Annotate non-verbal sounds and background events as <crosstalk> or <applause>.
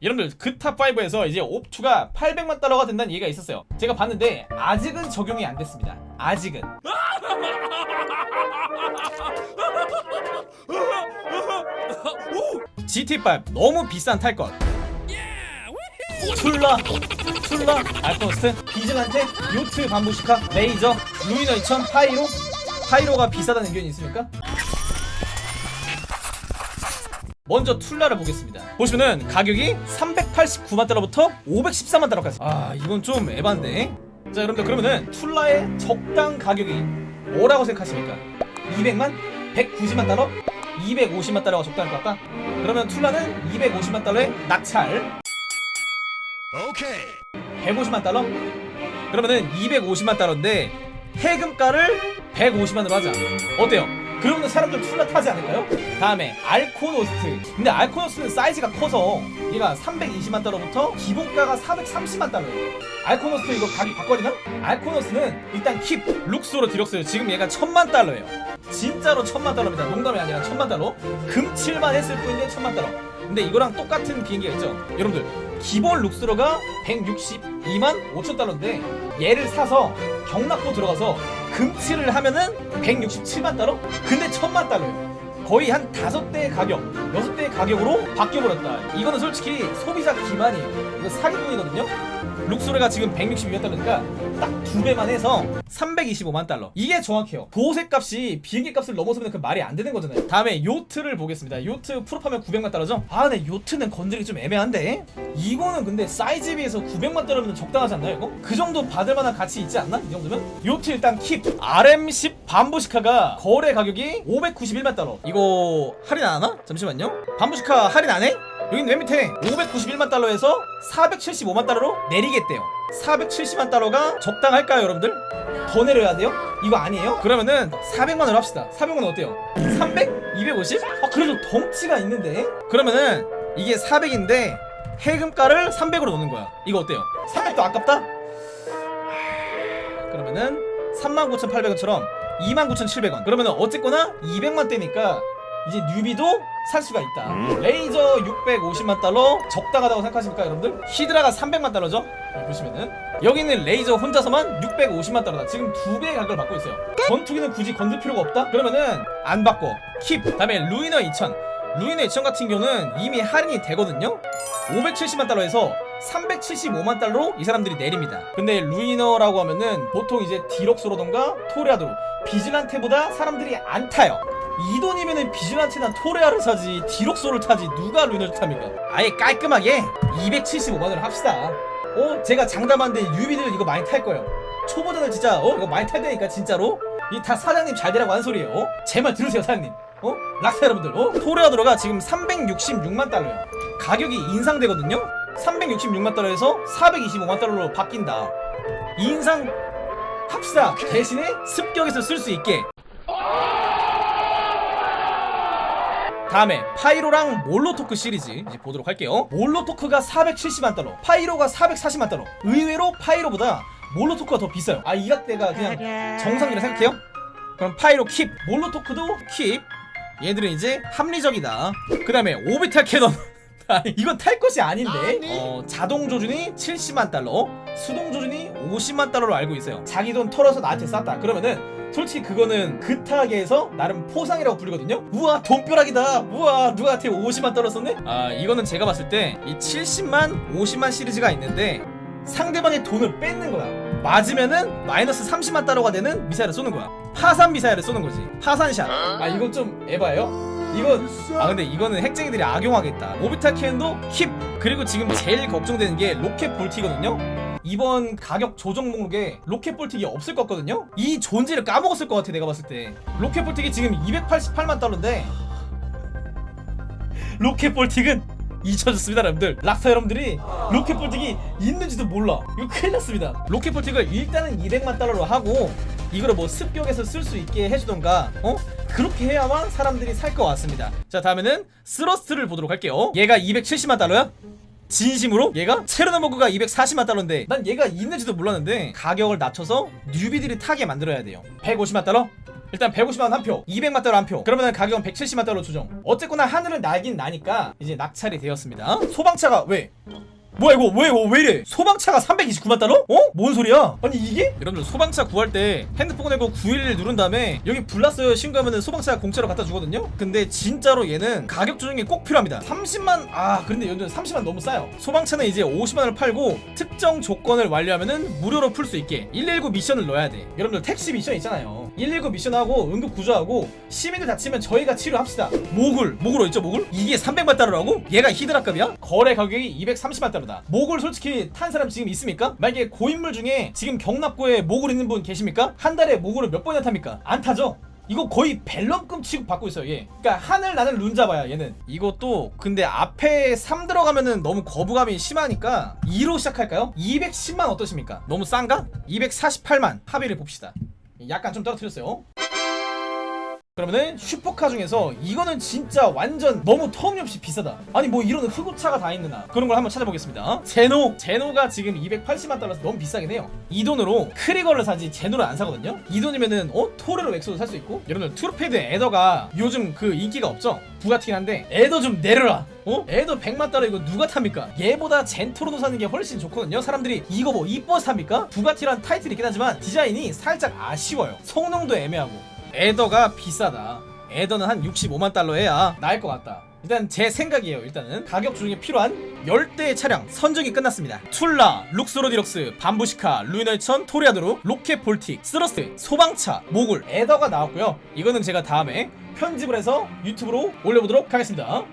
여러분들 그 top 5에서 이제 옵2가 800만 달러가 된다는 얘기가 있었어요. 제가 봤는데 아직은 적용이 안 됐습니다. 아직은. <laughs> GT5 너무 비싼 탈것. 툴라 툴라 알코노스트 비즐란테 요트 반부시카 레이저 루이너 2000 파이로? 파이로가 비싸다는 의견이 있습니까? 먼저 툴라를 보겠습니다 보시면은 가격이 389만 달러부터 514만 달러까지 아 이건 좀 에반데 자 여러분들 그러면은 툴라의 적당 가격이 뭐라고 생각하십니까? 200만? 190만 달러? 250만 달러가 적당할 것 같다? 그러면 툴라는 250만 달러의 낙찰 오케이. 150만 달러? 그러면은 250만 달러인데 해금가를 150만으로 하자 어때요? 그러면 사람들 툴라 타지 않을까요? 다음에 알코노스트. 근데 알코노스는 사이즈가 커서 얘가 320만 달러부터 기본가가 430만 달러예요. 알코노스트 이거 가격 바꿔리나? 알코노스는 일단 keep 룩스로 디럭스 지금 얘가 1000만 달러예요. 진짜로 1000만 달러입니다. 농담이 아니라 1000만 달러. 금칠만 했을 뿐인데 1000만 달러. 근데 이거랑 똑같은 비행기가 있죠? 여러분들 기본 룩스로가 162만 5천 달러인데 얘를 사서 경락고 들어가서 금칠을 하면은 167만 달러? 근데 1000만 달러예요 거의 한 다섯 대의 가격, 여섯 대의 가격으로 바뀌어버렸다. 이거는 솔직히 소비자 기만이에요. 이거 사기꾼이거든요. 룩소레가 지금 162만 달러니까 딱두 배만 해서 325만 달러. 이게 정확해요. 보호색 값이 비행기 값을 넘어서면 그 말이 안 되는 거잖아요. 다음에 요트를 보겠습니다. 요트 풀업하면 900만 달러죠? 아, 근데 요트는 건드리기 좀 애매한데? 이거는 근데 사이즈에 비해서 900만 달러면 적당하지 않나요, 이거? 그 정도 받을 만한 가치 있지 않나? 이 정도면? 요트 일단 킵. RM10 반부시카가 거래 가격이 591만 달러. 이거 할인 안 하나? 잠시만요. 반부시카 할인 안 해? 여긴 맨 밑에 591만 달러에서 475만 달러로 내리겠대요 470만 달러가 적당할까요 여러분들? 더 내려야 돼요? 이거 아니에요? 그러면은 400만원 합시다 400만원 어때요? 300? 250? 아 그래도 덩치가 있는데? 그러면은 이게 400인데 해금가를 300으로 놓는 거야 이거 어때요? 300도 아깝다? 하, 그러면은 39,800원처럼 29,700원 그러면은 어쨌거나 200만 대니까 이제 뉴비도 살 수가 있다. 레이저 650만 달러 적당하다고 생각하십니까 여러분들? 히드라가 300만 달러죠? 여기 보시면은. 여기는 레이저 혼자서만 650만 달러다. 지금 두 배의 가격을 받고 있어요. 전투기는 굳이 건들 필요가 없다? 그러면은 안 받고 keep. 다음에 루이너 2000 루이너 2000 같은 경우는 이미 할인이 되거든요? 570만 달러에서 375만 달러로 이 사람들이 내립니다. 근데 루이너라고 하면은 보통 이제 디럭소로던가 토레아도로 비즐란테보다 사람들이 안 타요 이 돈이면은 비즐란테나 토레아를 사지 디럭소를 타지 누가 루이너를 탑니까? 아예 깔끔하게 275만원을 합시다. 어? 제가 장담하는데 뉴비들 이거 많이 탈 거예요. 초보자들 진짜 어? 이거 많이 탈 테니까 진짜로? 이 다 사장님 잘 되라고 하는 소리예요. 어? 제 말 들으세요 사장님. 어? 락사 여러분들 어? 토레아도로가 지금 366만 달러예요. 가격이 인상되거든요? 366만 달러에서 425만 달러로 바뀐다. 인상 합시다. 대신에 습격에서 쓸 수 있게 다음에 파이로랑 몰로토크 시리즈 이제 보도록 할게요. 몰로토크가 470만 달러 파이로가 440만 달러. 의외로 파이로보다 몰로토크가 더 비싸요. 아 이 가격대가 그냥 정상이라 생각해요? 그럼 파이로 keep 몰로토크도 keep. 얘들은 이제 합리적이다. 그 다음에 Orbital Cannon. <laughs> 아니, 이건 탈 것이 아닌데. 어, 자동 조준이 70만 달러 수동 조준이 50만 달러로 알고 있어요. 자기 돈 털어서 나한테 쌌다. 그러면은 솔직히 그거는 그 타겟에서 나름 포상이라고 불리거든요. 우와 돈벼락이다. 우와 누구한테 50만 달러 썼네? 아 이거는 제가 봤을 때 이 70만 50만 시리즈가 있는데 상대방의 돈을 뺏는 거야. 맞으면은 마이너스 30만 달러가 되는 미사일을 쏘는 거야. 파산 미사일을 쏘는 거지. 파산샷. 아 이건 좀 에바예요? 이건 아 근데 이거는 핵쟁이들이 악용하겠다. Orbital Cannon도 keep. 그리고 지금 제일 걱정되는 게 로켓 볼틱이거든요 이번 가격 조정 목록에 로켓 볼틱이 없을 것 같거든요? 이 존재를 까먹었을 것 같아 내가 봤을 때. 로켓 볼틱이 지금 288만 달러인데 로켓 볼틱은 잊혀졌습니다 여러분들. 락스타 여러분들이 로켓 볼틱이 있는지도 몰라. 이거 큰일 났습니다. 로켓 볼틱을 일단은 200만 달러로 하고 이거를 뭐 습격에서 쓸 수 있게 해주던가 어? 그렇게 해야만 사람들이 살 것 같습니다. 자 다음에는 스러스터를 보도록 할게요. 얘가 270만 달러야? 진심으로? 얘가? 체르노모그가 240만 달러인데 난 얘가 있는지도 몰랐는데 가격을 낮춰서 뉴비들이 타게 만들어야 돼요 150만 달러? 일단 150만 한 표, 200만 달러 한 표. 그러면 가격은 170만 달러 조정. 어쨌거나 하늘은 날긴 나니까 이제 낙찰이 되었습니다. 소방차가 왜? 뭐야 이거 왜 이거 왜 이래 소방차가 329만 달러? 어? 뭔 소리야? 아니 이게? 여러분들 소방차 구할 때 핸드폰 내고 911 누른 다음에 여기 불났어요 신고하면은 소방차가 공짜로 갖다 주거든요 근데 진짜로 얘는 가격 조정이 꼭 필요합니다 30만 아 그런데 연준 30만 너무 싸요 소방차는 이제 50만원을 팔고 특정 조건을 완료하면은 무료로 풀 수 있게 119 미션을 넣어야 돼 여러분들 택시 미션 있잖아요 119 미션하고 응급 구조하고 시민들 다치면 저희가 치료합시다 모글 모글 어딨죠 모글? 이게 300만 달러라고? 얘가 히드라급이야? 거래 가격이 230만 달러다 모글 솔직히 탄 사람 지금 있습니까? 만약에 고인물 중에 지금 격납고에 모굴 있는 분 계십니까? 한 달에 모굴을 몇 번이나 탑니까? 안 타죠? 이거 거의 벨럼급 취급 받고 있어요 얘 그러니까 하늘 나는 룬자바야 얘는 이것도 근데 앞에 3 들어가면은 너무 거부감이 심하니까 2로 시작할까요? 210만 어떠십니까? 너무 싼가? 248만 합의를 봅시다 약간 좀 떨어뜨렸어요. 그러면은 슈퍼카 중에서 이거는 진짜 완전 너무 터무니없이 비싸다. 아니 뭐 이런 흑우차가 다 있느냐 그런 걸 한번 찾아보겠습니다. 제노. 제노가 지금 280만 달러서 너무 비싸긴 해요. 이 돈으로 크리거를 사지 제노를 안 사거든요. 이 돈이면은 어? 토레로 XO도 살 수 있고. 여러분들 트루페이드 애더가 요즘 그 인기가 없죠? 부가티긴 한데 애더 좀 내려라 어? 애더 100만 달러 이거 누가 탑니까? 얘보다 젠토르노 사는 게 훨씬 좋거든요 사람들이 이거 뭐 이뻐서 탑니까? 부가티란 타이틀이 있긴 하지만 디자인이 살짝 아쉬워요 성능도 애매하고 애더가 비싸다. 에더는 한 65만 달러 해야 나을 것 같다. 일단 제 생각이에요. 일단은 가격 중에 필요한 10대의 차량 선정이 끝났습니다. 툴라, 룩소르 디럭스, 밤부쉬카, 루이너 2천, 토레아도르, 로켓 볼틱, 스러스터, 소방차, 모굴, 애더가 나왔고요. 이거는 제가 다음에 편집을 해서 유튜브로 올려보도록 하겠습니다.